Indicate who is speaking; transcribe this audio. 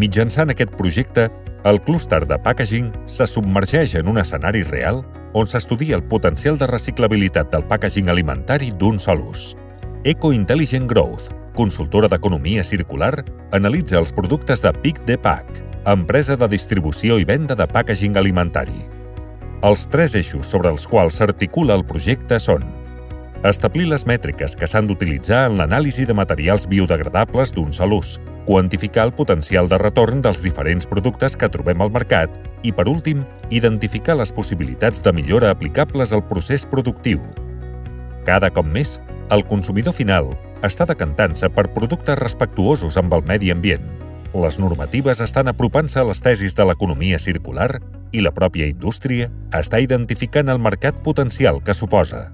Speaker 1: Mitjançant aquest projecte, el clúster de packaging se submergeix en un escenari real on s'estudia el potencial de reciclabilitat del packaging alimentari d'un sol ús. Eco Intelligent Growth, consultora d'economia circular, analitza els productes de Pic de Pack, empresa de distribució i venda de packaging alimentari. Els tres eixos sobre els quals s'articula el projecte són establir les mètriques que s'han d'utilitzar en l'anàlisi de materials biodegradables d'un sol ús, quantificar el potencial de retorn dels diferents productes que trobem al mercat i, per últim, identificar les possibilitats de millora aplicables al procés productiu. Cada cop més, el consumidor final està decantant-se per productes respectuosos amb el medi ambient. Les normatives estan apropant-se a les tesis de l'economia circular i la pròpia indústria està identificant el mercat potencial que suposa.